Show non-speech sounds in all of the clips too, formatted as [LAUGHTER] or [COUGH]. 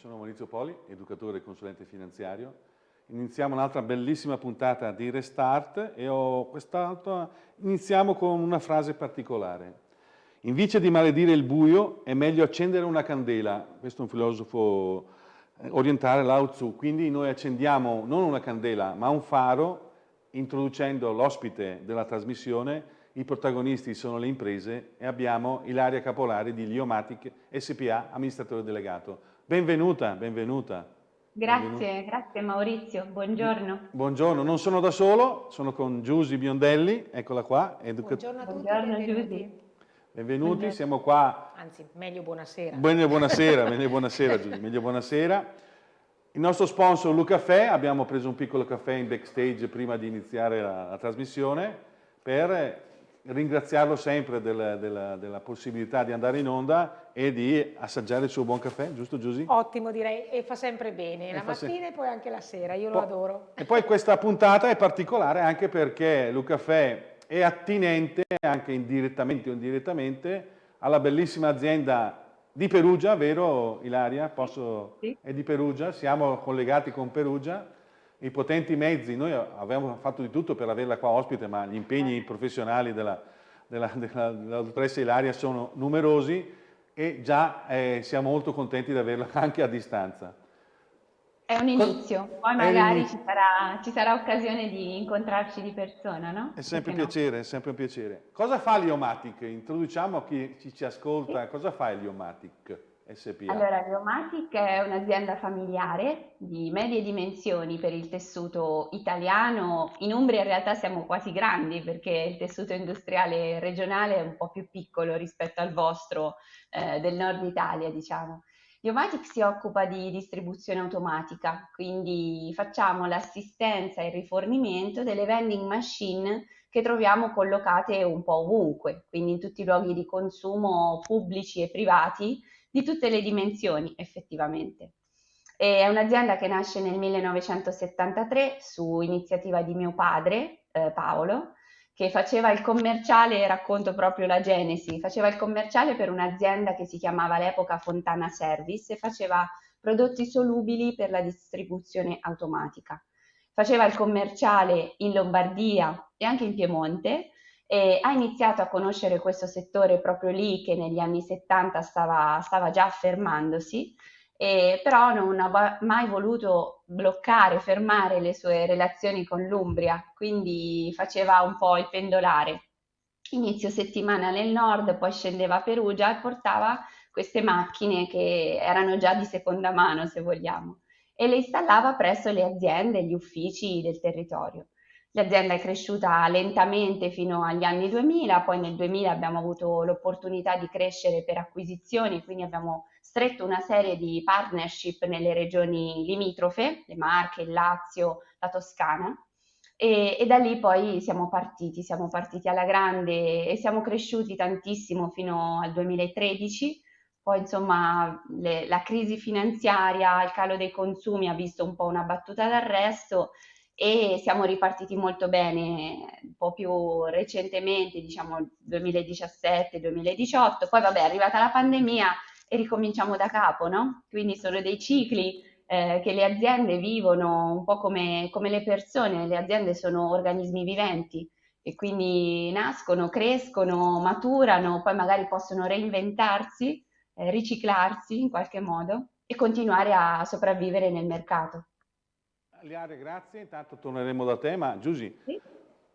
Sono Maurizio Poli, educatore e consulente finanziario. Iniziamo un'altra bellissima puntata di Restart e iniziamo con una frase particolare. Invece di maledire il buio è meglio accendere una candela. Questo è un filosofo eh, orientale, Lao Tzu. Quindi noi accendiamo non una candela ma un faro introducendo l'ospite della trasmissione i protagonisti sono le imprese e abbiamo Ilaria Capolari di Liomatic SPA, amministratore delegato. Benvenuta, benvenuta. Grazie, benvenuta. grazie Maurizio, buongiorno. Buongiorno, non sono da solo, sono con Giusy Biondelli, eccola qua. Buongiorno a tutti, buongiorno, benvenuti. Benvenuti, siamo qua. Anzi, meglio buonasera. Meglio buonasera, [LAUGHS] meglio buonasera Giusy, meglio buonasera. Il nostro sponsor Luca Caffè, abbiamo preso un piccolo caffè in backstage prima di iniziare la, la trasmissione per ringraziarlo sempre della, della, della, possibilità di andare in onda e di assaggiare il suo buon caffè, giusto Giusy? Ottimo direi, e fa sempre bene, e la mattina se... e poi anche la sera, io lo adoro. E poi questa puntata è particolare anche perché Luca Caffè è attinente anche indirettamente o indirettamente alla bellissima azienda di Perugia, vero Ilaria? Posso... Sì. È di Perugia, siamo collegati con Perugia i potenti mezzi, noi abbiamo fatto di tutto per averla qua ospite, ma gli impegni eh. professionali della, della, della, della dottoressa Ilaria sono numerosi e già eh, siamo molto contenti di averla [LAUGHS] anche a distanza. È un inizio, poi magari ci sarà, ci sarà, occasione di incontrarci di persona, no? È sempre un piacere, no? è sempre un piacere. Cosa fa l'Iomatic? Introduciamo a chi ci, ascolta, sì. cosa fa l'Iomatic? SPA? Allora, Geomatic è un'azienda familiare di medie dimensioni per il tessuto italiano. In Umbria in realtà siamo quasi grandi perché il tessuto industriale regionale è un po' più piccolo rispetto al vostro eh, del nord Italia, diciamo. Geomatic si occupa di distribuzione automatica, quindi facciamo l'assistenza e il rifornimento delle vending machine che troviamo collocate un po' ovunque, quindi in tutti i luoghi di consumo pubblici e privati di tutte le dimensioni effettivamente. È un'azienda che nasce nel 1973 su iniziativa di mio padre, eh, Paolo, che faceva il commerciale, racconto proprio la genesi, faceva il commerciale per un'azienda che si chiamava all'epoca Fontana Service e faceva prodotti solubili per la distribuzione automatica. Faceva il commerciale in Lombardia e anche in Piemonte e ha iniziato a conoscere questo settore proprio lì che negli anni 70 stava, stava già affermandosi, e però non ha mai voluto bloccare, fermare le sue relazioni con l'Umbria, quindi faceva un po' il pendolare. Inizio settimana nel nord, poi scendeva a Perugia e portava queste macchine che erano già di seconda mano, se vogliamo, e le installava presso le aziende e gli uffici del territorio. L'azienda è cresciuta lentamente fino agli anni 2000, poi nel 2000 abbiamo avuto l'opportunità di crescere per acquisizioni, quindi abbiamo stretto una serie di partnership nelle regioni limitrofe, le Marche, il Lazio, la Toscana, e, e, da lì poi siamo partiti, siamo partiti alla grande e siamo cresciuti tantissimo fino al 2013. Poi insomma le, la crisi finanziaria, il calo dei consumi ha visto un po' una battuta d'arresto e siamo ripartiti molto bene un po' più recentemente, diciamo 2017-2018, poi vabbè è arrivata la pandemia e ricominciamo da capo, no? Quindi sono dei cicli eh, che le aziende vivono un po' come, come le persone, le aziende sono organismi viventi e quindi nascono, crescono, maturano, poi magari possono reinventarsi, eh, riciclarsi in qualche modo e continuare a sopravvivere nel mercato. Liare, grazie. Intanto torneremo da te, ma Giusy sì?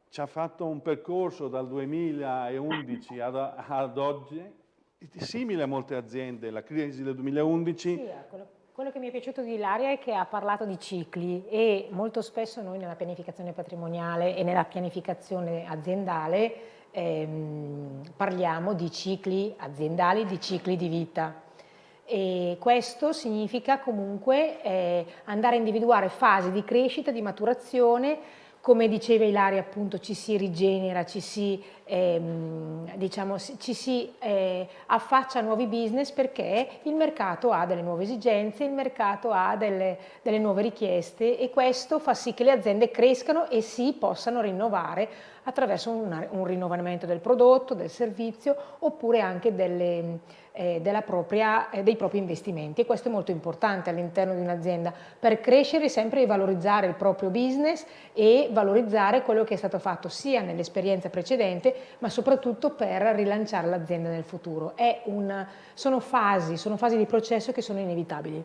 ci ha fatto un percorso dal 2011 ad, ad, oggi, simile a molte aziende, la crisi del 2011. Sì, quello, quello che mi è piaciuto di Ilaria è che ha parlato di cicli e molto spesso noi nella pianificazione patrimoniale e nella pianificazione aziendale ehm, parliamo di cicli aziendali, di cicli di vita e questo significa comunque eh, andare a individuare fasi di crescita, di maturazione, come diceva Ilaria appunto ci si rigenera, ci si, ehm, diciamo, ci si eh, affaccia a nuovi business perché il mercato ha delle nuove esigenze, il mercato ha delle, delle nuove richieste e questo fa sì che le aziende crescano e si possano rinnovare attraverso un, un rinnovamento del prodotto, del servizio oppure anche delle eh, propria, eh, dei propri investimenti e questo è molto importante all'interno di un'azienda per crescere sempre e valorizzare il proprio business e valorizzare quello che è stato fatto sia nell'esperienza precedente ma soprattutto per rilanciare l'azienda nel futuro. Un, sono, fasi, sono fasi di processo che sono inevitabili.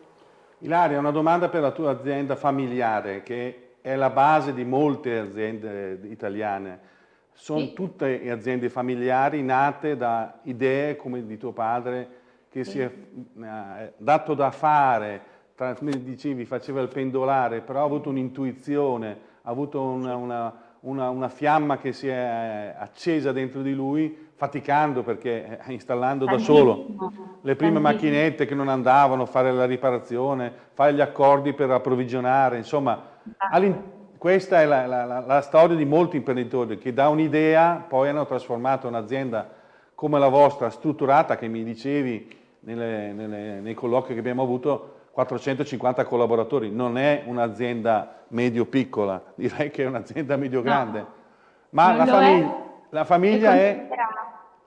Ilaria, una domanda per la tua azienda familiare che è la base di molte aziende italiane. Sono sì. tutte aziende familiari nate da idee come di tuo padre che sì. si è eh, dato da fare, tra, come dicevi faceva il pendolare, però ha avuto un'intuizione, ha avuto una, una, una, una, fiamma che si è accesa dentro di lui faticando perché eh, installando da solo le prime macchinette che non andavano, fare la riparazione, fare gli accordi per approvvigionare, insomma esatto. Questa è la, la, la, storia di molti imprenditori che da un'idea poi hanno trasformato un'azienda come la vostra, strutturata, che mi dicevi nelle, nelle, nei colloqui che abbiamo avuto, 450 collaboratori. Non è un'azienda medio-piccola, [LAUGHS] direi che è un'azienda medio-grande. No, Ma la, famig la, famiglia è...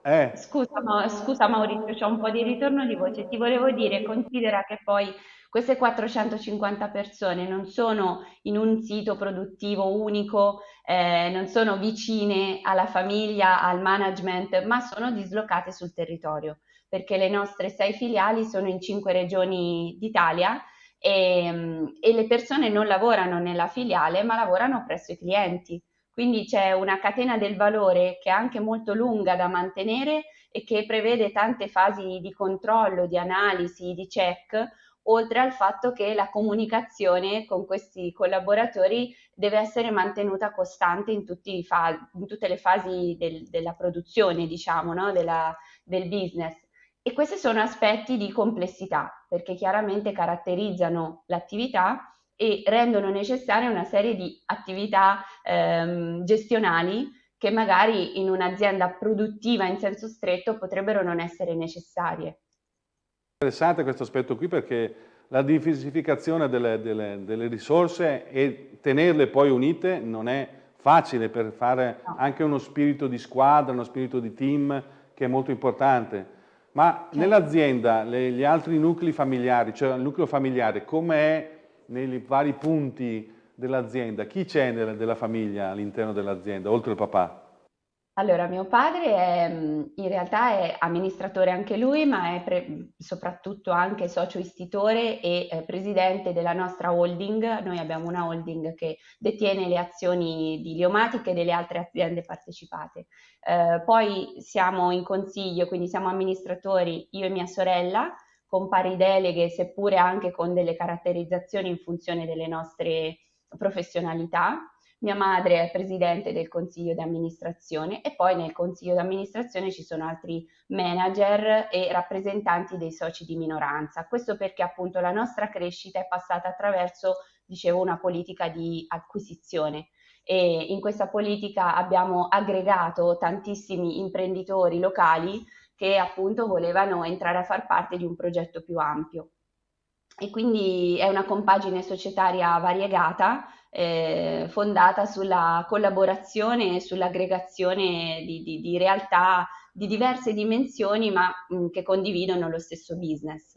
è... Scusa, scusa Maurizio, c'è un po' di ritorno di voce. Ti volevo dire, considera che poi queste 450 persone non sono in un sito produttivo unico, eh, non sono vicine alla famiglia, al management, ma sono dislocate sul territorio, perché le nostre sei filiali sono in cinque regioni d'Italia e, e le persone non lavorano nella filiale, ma lavorano presso i clienti. Quindi c'è una catena del valore che è anche molto lunga da mantenere e che prevede tante fasi di controllo, di analisi, di check, oltre al fatto che la comunicazione con questi collaboratori deve essere mantenuta costante in, in tutte le fasi del, della produzione, diciamo, no? della, del business. E questi sono aspetti di complessità, perché chiaramente caratterizzano l'attività e rendono necessaria una serie di attività ehm, gestionali che magari in un'azienda produttiva in senso stretto potrebbero non essere necessarie. Interessante questo aspetto qui perché la diversificazione delle, delle, delle, risorse e tenerle poi unite non è facile per fare anche uno spirito di squadra, uno spirito di team che è molto importante. Ma certo. nell'azienda, gli altri nuclei familiari, cioè il nucleo familiare, come è nei vari punti dell'azienda? Chi c'è della famiglia all'interno dell'azienda, oltre il papà? Allora, mio padre è, in realtà è amministratore anche lui, ma è pre- soprattutto anche socio istitore e eh, presidente della nostra holding. Noi abbiamo una holding che detiene le azioni di Liomatic e delle altre aziende partecipate. Eh, poi siamo in consiglio, quindi siamo amministratori io e mia sorella, con pari deleghe, seppure anche con delle caratterizzazioni in funzione delle nostre professionalità mia madre è presidente del consiglio di amministrazione e poi nel consiglio di amministrazione ci sono altri manager e rappresentanti dei soci di minoranza. Questo perché appunto la nostra crescita è passata attraverso, dicevo, una politica di acquisizione e in questa politica abbiamo aggregato tantissimi imprenditori locali che appunto volevano entrare a far parte di un progetto più ampio. E quindi è una compagine societaria variegata eh, fondata sulla collaborazione e sull'aggregazione di, di, di, realtà di diverse dimensioni ma mh, che condividono lo stesso business.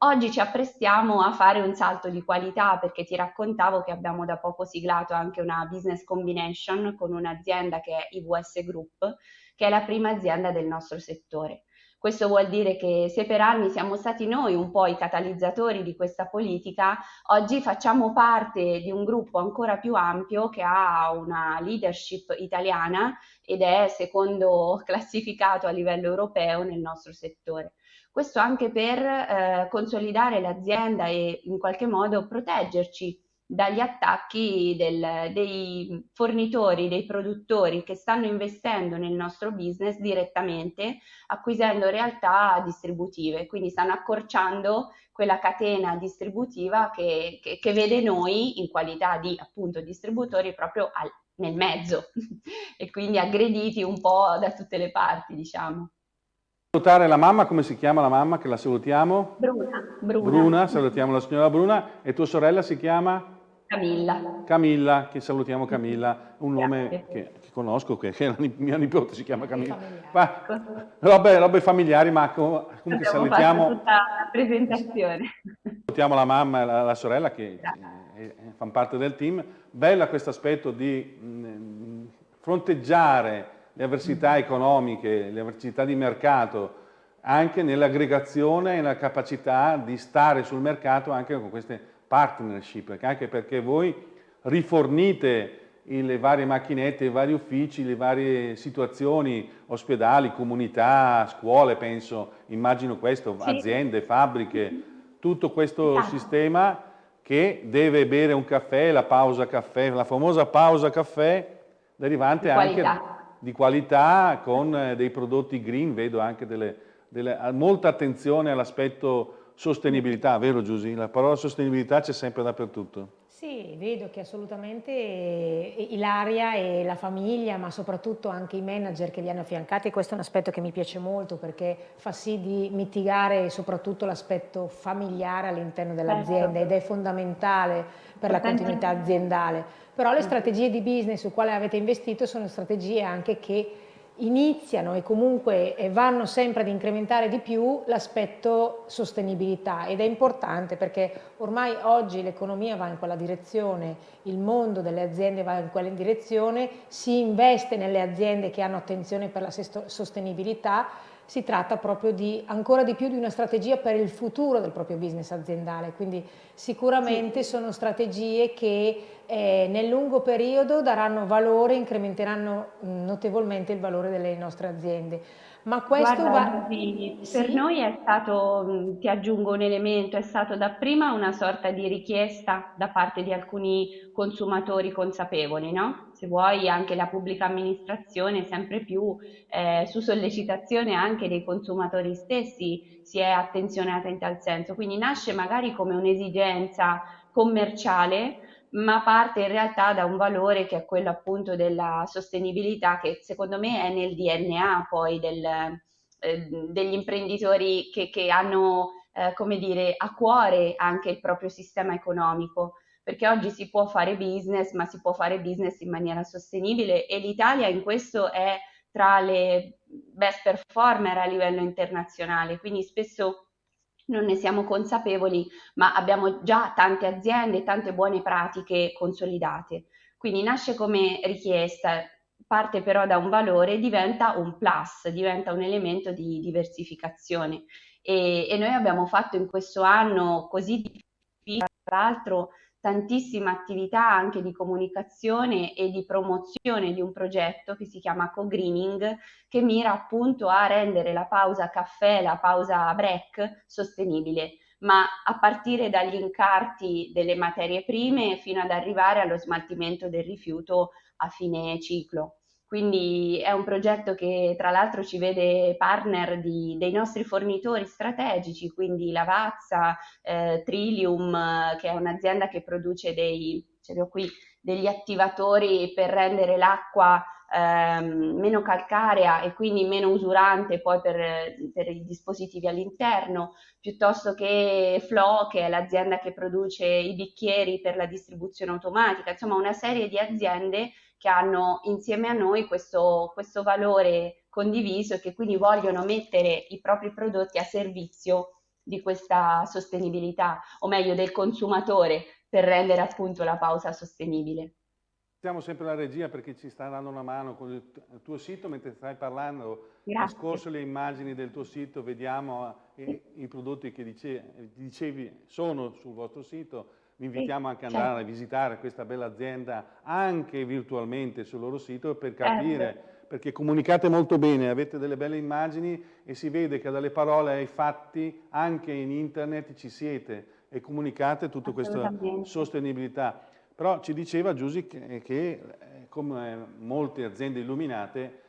Oggi ci apprestiamo a fare un salto di qualità perché ti raccontavo che abbiamo da poco siglato anche una business combination con un'azienda che è IVS Group, che è la prima azienda del nostro settore. Questo vuol dire che se per anni siamo stati noi un po' i catalizzatori di questa politica, oggi facciamo parte di un gruppo ancora più ampio che ha una leadership italiana ed è secondo [LAUGHS] classificato a livello europeo nel nostro settore. Questo anche per eh, consolidare l'azienda e in qualche modo proteggerci dagli attacchi del, dei fornitori, dei produttori che stanno investendo nel nostro business direttamente, acquisendo realtà distributive, quindi stanno accorciando quella catena distributiva che, che, che vede noi in qualità di appunto distributori proprio al, nel mezzo [LAUGHS] e quindi aggrediti un po' da tutte le parti, diciamo. Salutare la mamma, come si chiama la mamma che la salutiamo? Bruna. Bruna, Bruna salutiamo la signora Bruna e tua sorella si chiama? Camilla. Camilla, che salutiamo Camilla, un nome che, che conosco, che, che mia nipote si chiama Camilla. Ma, robe, robe, familiari, ma comunque salutiamo... tutta la presentazione. Salutiamo la mamma e la, la sorella che eh, fanno parte del team. Bella questo aspetto di mh, fronteggiare le avversità economiche, le avversità di mercato, anche nell'aggregazione e nella capacità di stare sul mercato anche con queste partnership, anche perché voi rifornite le varie macchinette, i vari uffici, le varie situazioni, ospedali, comunità, scuole, penso, immagino questo, sì. aziende, fabbriche, tutto questo esatto. sistema che deve bere un caffè, la pausa caffè, la famosa pausa caffè derivante di anche di qualità con eh, dei prodotti green, vedo anche delle, delle, molta attenzione all'aspetto sostenibilità, vero Giusy? La parola sostenibilità c'è sempre dappertutto. Sì, vedo che assolutamente Ilaria e la famiglia, ma soprattutto anche i manager che li hanno affiancati, questo è un aspetto che mi piace molto perché fa sì di mitigare soprattutto l'aspetto familiare all'interno dell'azienda certo. ed è fondamentale per la continuità aziendale. Però le strategie di business su quale avete investito sono strategie anche che iniziano e comunque vanno sempre ad incrementare di più l'aspetto sostenibilità ed è importante perché ormai oggi l'economia va in quella direzione, il mondo delle aziende va in quella direzione, si investe nelle aziende che hanno attenzione per la sostenibilità si tratta proprio di ancora di più di una strategia per il futuro del proprio business aziendale, quindi sicuramente sì. sono strategie che eh, nel lungo periodo daranno valore, incrementeranno notevolmente il valore delle nostre aziende. Ma questo Guarda, va... Sì, per sì? noi è stato, ti aggiungo un elemento, è stato dapprima una sorta di richiesta da parte di alcuni consumatori consapevoli, no? Se vuoi anche la pubblica amministrazione sempre più eh, su sollecitazione anche dei consumatori stessi si è attenzionata in tal senso, quindi nasce magari come un'esigenza commerciale ma parte in realtà da un valore che è quello appunto della sostenibilità che secondo me è nel DNA poi del, eh, degli imprenditori che, che hanno eh, come dire a cuore anche il proprio sistema economico. Perché oggi si può fare business ma si può fare business in maniera sostenibile e l'Italia in questo è tra le best performer a livello internazionale. Quindi spesso non ne siamo consapevoli, ma abbiamo già tante aziende, tante buone pratiche consolidate. Quindi nasce come richiesta, parte però da un valore diventa un plus, diventa un elemento di diversificazione. E, e noi abbiamo fatto in questo anno così difficile, tra l'altro, tantissima attività anche di comunicazione e di promozione di un progetto che si chiama Co-Greening, che mira appunto a rendere la pausa caffè, la pausa break sostenibile ma a partire dagli incarti delle materie prime fino ad arrivare allo smaltimento del rifiuto a fine ciclo. Quindi è un progetto che tra l'altro ci vede partner di, dei nostri fornitori strategici, quindi Lavazza, eh, Trillium, che è un'azienda che produce dei, ce li qui, degli attivatori per rendere l'acqua ehm, meno calcarea e quindi meno usurante poi per, per i dispositivi all'interno, piuttosto che Flo, che è l'azienda che produce i bicchieri per la distribuzione automatica, insomma una serie di aziende che hanno insieme a noi questo, questo valore condiviso e che quindi vogliono mettere i propri prodotti a servizio di questa sostenibilità, o meglio del consumatore, per rendere appunto la pausa sostenibile. Siamo sempre la regia perché ci sta dando una mano con il tuo sito, mentre stai parlando, Grazie. ho scorso le immagini del tuo sito, vediamo i, eh, i prodotti che dice, dicevi sono sul vostro sito, vi invitiamo anche ad andare certo. a visitare questa bella azienda anche virtualmente sul loro sito per capire, certo. perché comunicate molto bene, avete delle belle immagini e si vede che dalle parole ai fatti anche in internet ci siete e comunicate tutta questa sostenibilità. Però ci diceva Giusy che, che eh, come molte aziende illuminate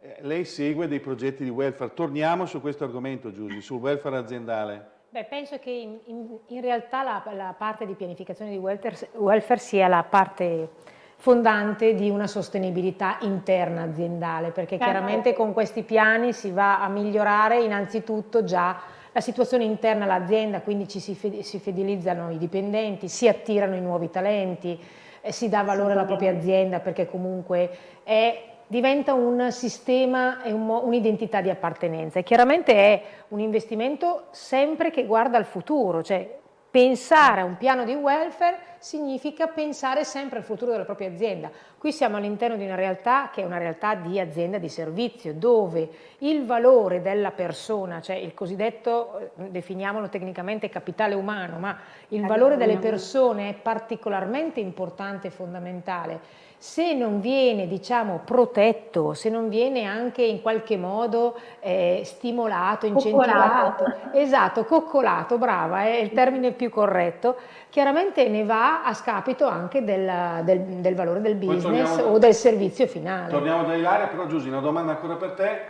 eh, lei segue dei progetti di welfare. Torniamo su questo argomento Giusy, sul welfare aziendale. Beh, penso che in, in, in realtà la, la, parte di pianificazione di welfare, welfare, sia la parte fondante di una sostenibilità interna aziendale, perché certo. chiaramente con questi piani si va a migliorare innanzitutto già la situazione interna all'azienda, quindi ci si, fidelizzano i dipendenti, si attirano i nuovi talenti, eh, si dà valore alla propria azienda perché comunque è diventa un sistema e un'identità di appartenenza. E chiaramente è un investimento sempre che guarda al futuro, cioè pensare a un piano di welfare significa pensare sempre al futuro della propria azienda. Qui siamo all'interno di una realtà che è una realtà di azienda di servizio, dove il valore della persona, cioè il cosiddetto, eh, definiamolo tecnicamente capitale umano, ma il valore delle persone è particolarmente importante e fondamentale se non viene diciamo, protetto, se non viene anche in qualche modo eh, stimolato, incentivato, coccolato. esatto, coccolato, brava, è il termine più corretto, chiaramente ne va a scapito anche del, del, del valore del business o del servizio finale. Torniamo da Ilaria, però Giusy, una domanda ancora per te.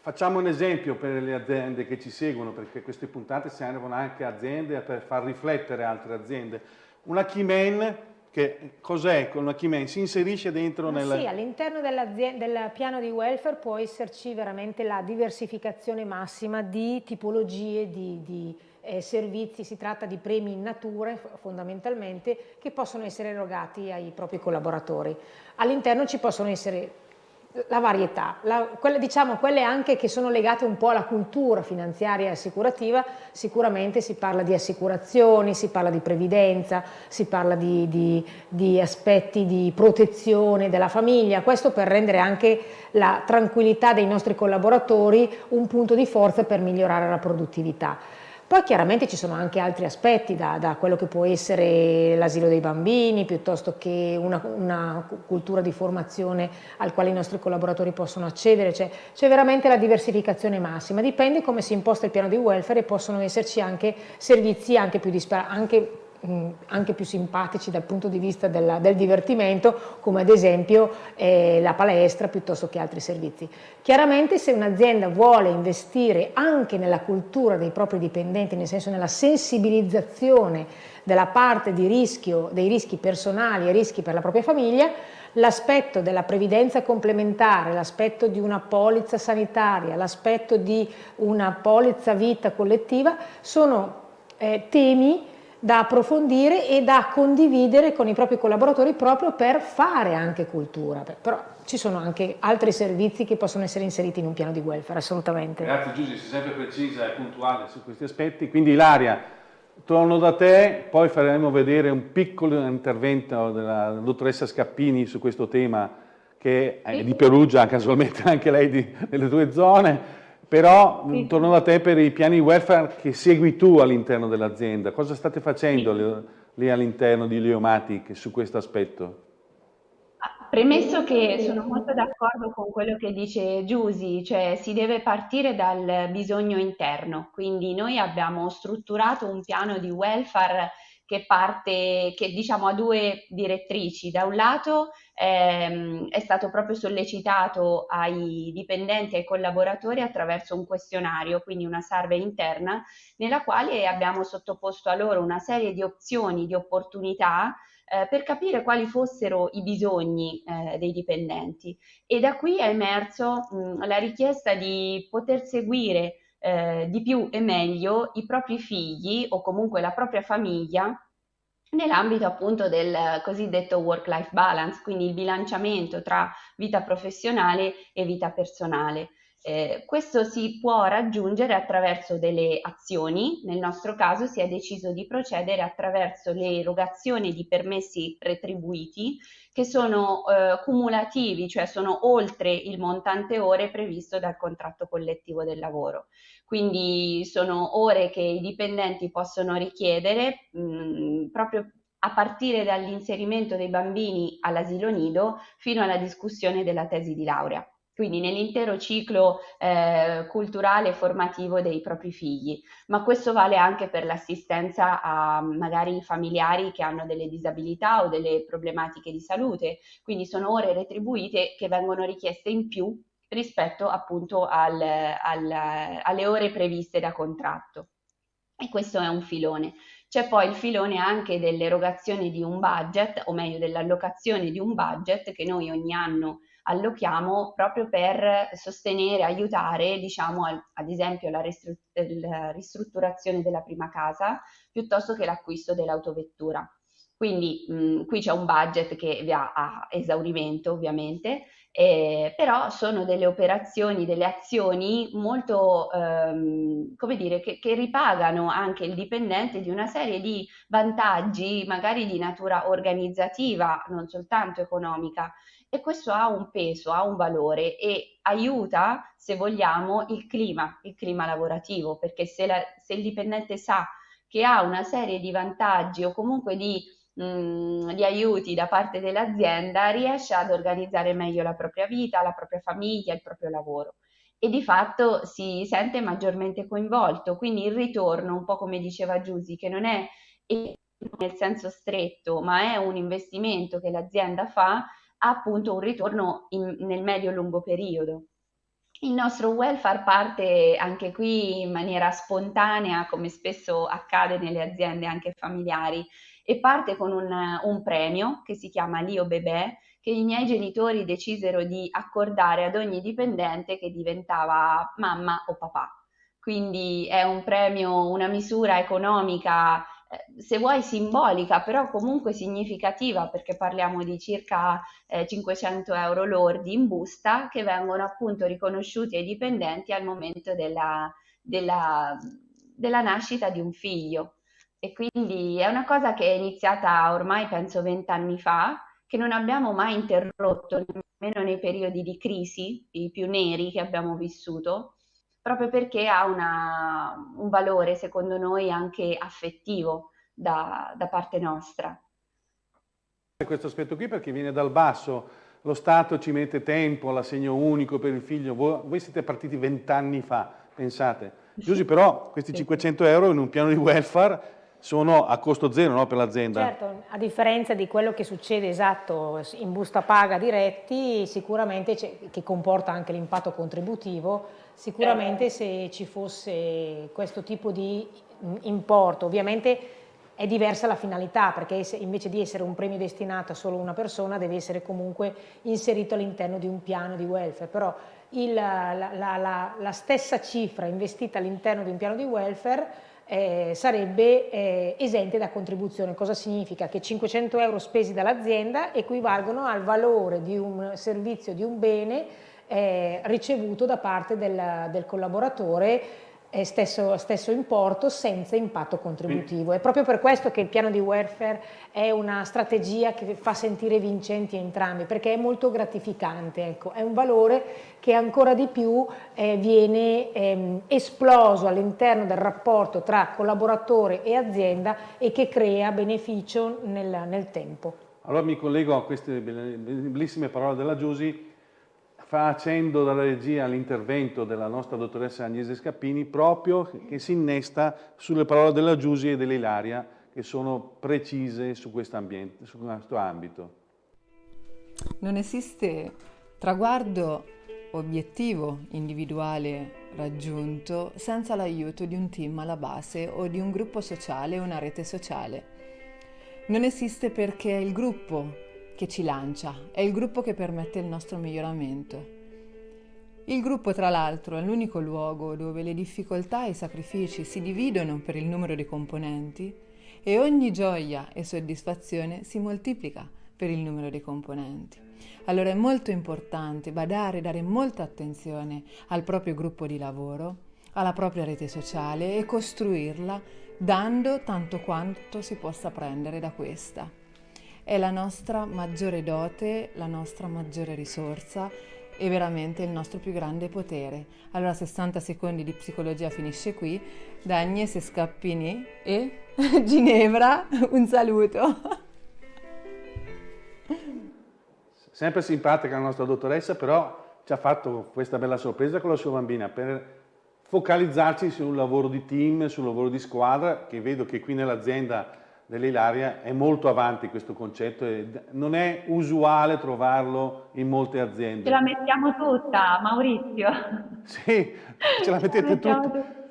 Facciamo un esempio per le aziende che ci seguono, perché queste puntate servono anche a aziende per far riflettere altre aziende. Una key man che cos'è con una Keyman? Si inserisce dentro nel... Sì, all'interno del piano di welfare può esserci veramente la diversificazione massima di tipologie di, di eh, servizi, si tratta di premi in natura fondamentalmente che possono essere erogati ai propri collaboratori. All'interno ci possono essere la varietà, la, quelle, diciamo quelle anche che sono legate un po' alla cultura finanziaria e assicurativa, sicuramente si parla di assicurazioni, si parla di previdenza, si parla di, di, di aspetti di protezione della famiglia, questo per rendere anche la tranquillità dei nostri collaboratori un punto di forza per migliorare la produttività. Poi chiaramente ci sono anche altri aspetti, da, da quello che può essere l'asilo dei bambini, piuttosto che una, una, cultura di formazione al quale i nostri collaboratori possono accedere, c'è, veramente la diversificazione massima, dipende come si imposta il piano di welfare e possono esserci anche servizi anche più disparati, anche più simpatici dal punto di vista della, del divertimento, come ad esempio eh, la palestra piuttosto che altri servizi. Chiaramente se un'azienda vuole investire anche nella cultura dei propri dipendenti, nel senso nella sensibilizzazione della parte di rischio, dei rischi personali e rischi per la propria famiglia, l'aspetto della previdenza complementare, l'aspetto di una polizza sanitaria, l'aspetto di una polizza vita collettiva sono eh, temi da approfondire e da condividere con i propri collaboratori proprio per fare anche cultura. Però ci sono anche altri servizi che possono essere inseriti in un piano di welfare, assolutamente. Grazie Giusy, sei sempre precisa e puntuale su questi aspetti. Quindi Ilaria, torno da te, poi faremo vedere un piccolo intervento della dottoressa Scappini su questo tema che è di Perugia, casualmente anche lei di, delle tue zone, però sì. torno da te per i piani welfare che segui tu all'interno dell'azienda. Cosa state facendo sì. lì all'interno di Leomatic su questo aspetto? Premesso che sono molto d'accordo con quello che dice Giusy, cioè si deve partire dal bisogno interno, quindi noi abbiamo strutturato un piano di welfare che parte, che diciamo ha due direttrici. Da un lato ehm, è stato proprio sollecitato ai dipendenti e ai collaboratori attraverso un questionario, quindi una survey interna, nella quale abbiamo sottoposto a loro una serie di opzioni, di opportunità eh, per capire quali fossero i bisogni eh, dei dipendenti e da qui è emerso mh, la richiesta di poter seguire eh, di più e meglio i propri figli o comunque la propria famiglia nell'ambito appunto del cosiddetto work-life balance, quindi il bilanciamento tra vita professionale e vita personale. Eh, questo si può raggiungere attraverso delle azioni, nel nostro caso si è deciso di procedere attraverso l'erogazione di permessi retribuiti che sono eh, cumulativi, cioè sono oltre il montante ore previsto dal contratto collettivo del lavoro. Quindi sono ore che i dipendenti possono richiedere mh, proprio a partire dall'inserimento dei bambini all'asilo nido fino alla discussione della tesi di laurea quindi nell'intero ciclo eh, culturale e formativo dei propri figli, ma questo vale anche per l'assistenza a magari familiari che hanno delle disabilità o delle problematiche di salute, quindi sono ore retribuite che vengono richieste in più rispetto appunto al, al, alle ore previste da contratto. E questo è un filone. C'è poi il filone anche dell'erogazione di un budget, o meglio dell'allocazione di un budget che noi ogni anno allochiamo proprio per sostenere, aiutare, diciamo, ad esempio la, ristrutturazione della prima casa piuttosto che l'acquisto dell'autovettura. Quindi mh, qui c'è un budget che va a esaurimento ovviamente, eh, però sono delle operazioni, delle azioni molto, ehm, come dire, che, che, ripagano anche il dipendente di una serie di vantaggi, magari di natura organizzativa, non soltanto economica, e questo ha un peso, ha un valore e aiuta, se vogliamo, il clima, il clima lavorativo, perché se, la, se il dipendente sa che ha una serie di vantaggi o comunque di, mh, mm, di aiuti da parte dell'azienda, riesce ad organizzare meglio la propria vita, la propria famiglia, il proprio lavoro e di fatto si sente maggiormente coinvolto. Quindi il ritorno, un po' come diceva Giusy, che non è nel senso stretto, ma è un investimento che l'azienda fa, appunto un ritorno in, nel medio-lungo periodo. Il nostro welfare parte anche qui in maniera spontanea, come spesso accade nelle aziende anche familiari, e parte con un, un premio che si chiama Lio Bebè, che i miei genitori decisero di accordare ad ogni dipendente che diventava mamma o papà. Quindi è un premio, una misura economica se vuoi simbolica, però comunque significativa perché parliamo di circa eh, 500 euro lordi in busta che vengono appunto riconosciuti ai dipendenti al momento della, della, della nascita di un figlio. E quindi è una cosa che è iniziata ormai penso vent'anni fa, che non abbiamo mai interrotto, nemmeno nei periodi di crisi, i più neri che abbiamo vissuto, proprio perché ha una, un valore, secondo noi, anche affettivo da, da parte nostra. Questo aspetto qui perché viene dal basso, lo Stato ci mette tempo all'assegno unico per il figlio, voi, voi siete partiti vent'anni fa, pensate. Giusy, però questi 500 euro in un piano di welfare sono a costo zero no, per l'azienda. Certo, a differenza di quello che succede esatto in busta paga diretti, sicuramente che comporta anche l'impatto contributivo, Sicuramente se ci fosse questo tipo di importo, ovviamente è diversa la finalità perché invece di essere un premio destinato a solo una persona deve essere comunque inserito all'interno di un piano di welfare, però il, la, la, la, la, stessa cifra investita all'interno di un piano di welfare eh, sarebbe eh, esente da contribuzione. Cosa significa? Che 500 euro spesi dall'azienda equivalgono al valore di un servizio, di un bene eh, ricevuto da parte del, del collaboratore eh, stesso, stesso, importo senza impatto contributivo. È proprio per questo che il piano di welfare è una strategia che fa sentire vincenti entrambi, perché è molto gratificante, ecco. è un valore che ancora di più eh, viene ehm, esploso all'interno del rapporto tra collaboratore e azienda e che crea beneficio nel, nel tempo. Allora mi collego a queste bellissime parole della Giusy facendo dalla regia l'intervento della nostra dottoressa Agnese Scappini proprio che si innesta sulle parole della Giusi e dell'Ilaria che sono precise su questo, ambiente, su questo ambito. Non esiste traguardo obiettivo individuale raggiunto senza l'aiuto di un team alla base o di un gruppo sociale o una rete sociale. Non esiste perché il gruppo che ci lancia, è il gruppo che permette il nostro miglioramento. Il gruppo, tra l'altro, è l'unico luogo dove le difficoltà e i sacrifici si dividono per il numero di componenti e ogni gioia e soddisfazione si moltiplica per il numero di componenti. Allora è molto importante badare, dare molta attenzione al proprio gruppo di lavoro, alla propria rete sociale e costruirla dando tanto quanto si possa prendere da questa è la nostra maggiore dote, la nostra maggiore risorsa e veramente il nostro più grande potere. Allora 60 secondi di psicologia finisce qui. Da Agnese Scappini e [LAUGHS] Ginevra un saluto. Sempre simpatica la nostra dottoressa, però ci ha fatto questa bella sorpresa con la sua bambina per focalizzarci su un lavoro di team, sul lavoro di squadra, che vedo che qui nell'azienda dell'Ilaria è molto avanti questo concetto e non è usuale trovarlo in molte aziende. Ce la mettiamo tutta, Maurizio. [LAUGHS] Sì, ce la mettete tutta.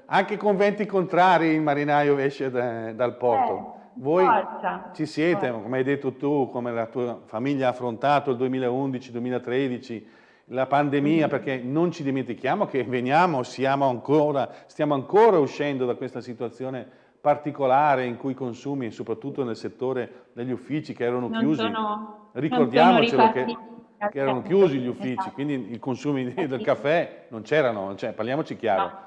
anche con venti contrari il marinaio esce da, dal porto. Eh, Voi forza, ci siete, forza. come hai detto tu, come la tua famiglia ha affrontato il 2011-2013, la pandemia, Mm-hmm. perché non ci dimentichiamo che veniamo, siamo ancora, stiamo ancora uscendo da questa situazione particolare in cui i consumi, soprattutto nel settore degli uffici che erano Non chiusi, sono, ricordiamocelo che, che erano chiusi gli uffici, Esatto. quindi i consumi del sì. caffè non c'erano, cioè, parliamoci chiaro. No.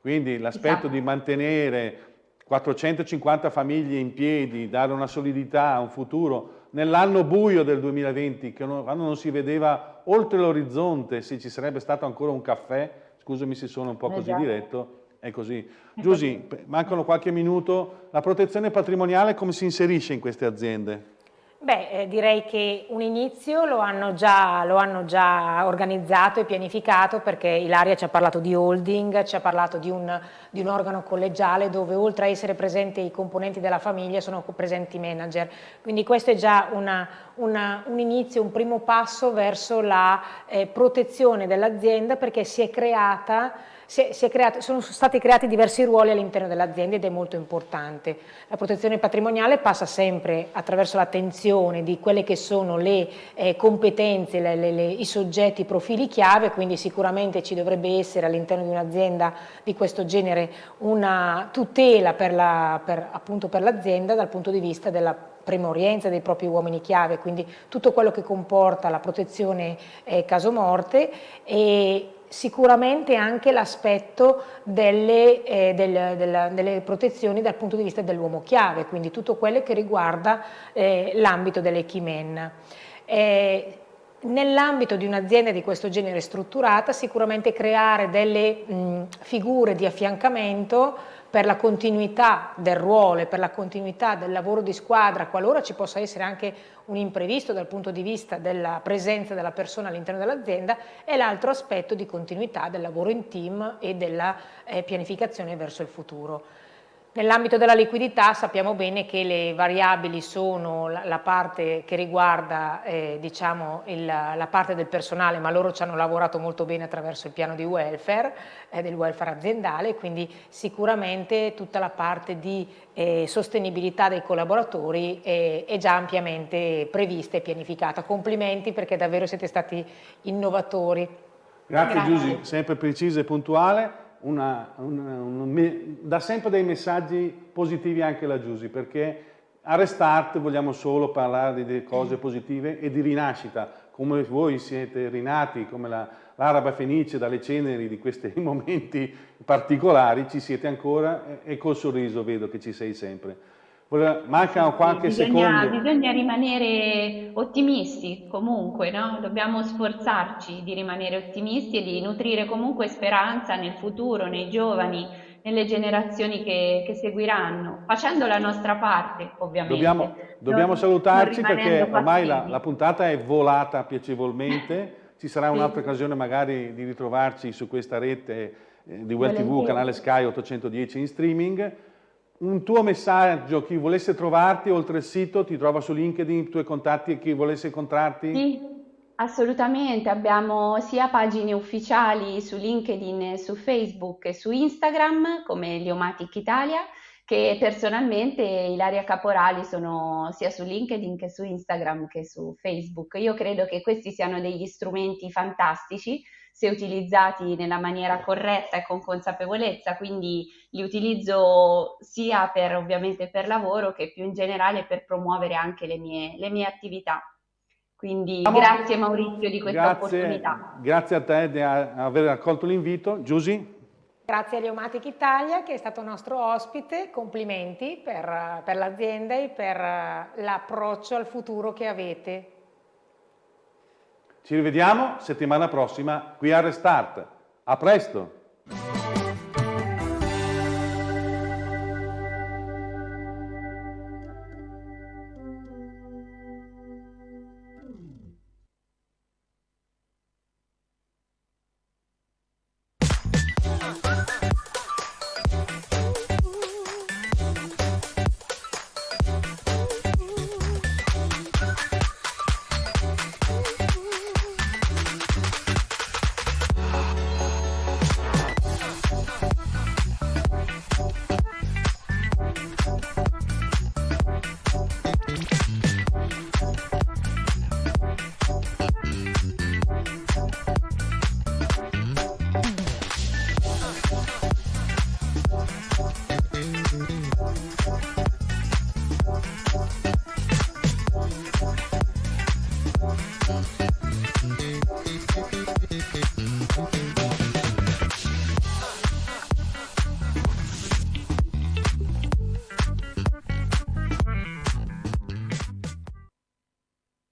Quindi l'aspetto Esatto. di mantenere 450 famiglie in piedi, dare una solidità, un futuro, nell'anno buio del 2020, che non- quando non si vedeva oltre l'orizzonte se ci sarebbe stato ancora un caffè, scusami se sono un po' così Esatto. diretto, è così. Giusy, mancano qualche minuto, la protezione patrimoniale come si inserisce in queste aziende? Beh, eh, direi che un inizio lo hanno, già, lo hanno già organizzato e pianificato perché Ilaria ci ha parlato di holding, ci ha parlato di un, di un organo collegiale dove oltre a essere presenti i componenti della famiglia sono presenti i manager. Quindi questo è già una- una- un inizio, un primo passo verso la eh, protezione dell'azienda perché si è creata si è- si è creato- sono stati creati diversi ruoli all'interno dell'azienda ed è molto importante. La protezione patrimoniale passa sempre attraverso l'attenzione di quelle che sono le eh, competenze, le- le- le- i soggetti, i profili chiave, quindi sicuramente ci dovrebbe essere all'interno di un'azienda di questo genere una tutela per la- l'azienda dal punto di vista della premorienza dei propri uomini chiave, quindi tutto quello che comporta la protezione eh, caso morte e sicuramente anche l'aspetto delle, eh, del- della- delle protezioni dal punto di vista dell'uomo chiave, quindi tutto quello che riguarda eh, l'ambito delle key men. Eh, Nell'ambito di un'azienda di questo genere strutturata sicuramente creare delle mh, figure di affiancamento per la continuità del ruolo e per la continuità del lavoro di squadra, qualora ci possa essere anche un imprevisto dal punto di vista della presenza della persona all'interno dell'azienda, e l'altro aspetto di continuità del lavoro in team e della eh, pianificazione verso il futuro. Nell'ambito della liquidità sappiamo bene che le variabili sono la, parte che riguarda eh, diciamo il- la parte del personale, ma loro ci hanno lavorato molto bene attraverso il piano di welfare, eh, del welfare aziendale, quindi sicuramente tutta la parte di eh, sostenibilità dei collaboratori è, è già ampiamente prevista e pianificata. Complimenti perché davvero siete stati innovatori. Grazie, Grazie. Giusy, sempre precisa e puntuale. Una- una- un dà sempre dei messaggi positivi anche la Giusy, perché a Restart vogliamo solo parlare di cose positive e di rinascita, come voi siete rinati, come la- l'araba fenice dalle ceneri di questi [LAUGHS] momenti particolari, ci siete ancora e, e col sorriso vedo che ci sei sempre. Mancano qualche bisogna, secondo. bisogna rimanere ottimisti comunque, no? Dobbiamo sforzarci di rimanere ottimisti e di nutrire comunque speranza nel futuro, nei giovani, nelle generazioni che, che seguiranno, facendo la nostra parte ovviamente. Dobbiamo, dobbiamo Non- salutarci non perché ormai la, la puntata è volata piacevolmente, [LAUGHS] ci sarà Sì. un'altra occasione magari di ritrovarci su questa rete eh, di Well TV, Volentieri. canale Sky 810 in streaming. Un tuo messaggio, chi volesse trovarti oltre il sito, ti trova su LinkedIn, i tuoi contatti e chi volesse incontrarti? Sì, assolutamente. Abbiamo sia pagine ufficiali su LinkedIn, su Facebook e su Instagram come Liomatic Italia, che personalmente Ilaria Caporali sono sia su LinkedIn che su Instagram che su Facebook. Io credo che questi siano degli strumenti fantastici se utilizzati nella maniera corretta e con consapevolezza, quindi li utilizzo sia per ovviamente per lavoro che più in generale per promuovere anche le mie, le mie attività. Quindi Siamo- grazie Maurizio di questa Grazie, opportunità. grazie a te di aver accolto l'invito. Giusy? Grazie a Leomatic Italia che è stato nostro ospite, complimenti per, per l'azienda e per eh, l'approccio al futuro che avete. Ci rivediamo settimana prossima qui a Restart. A presto!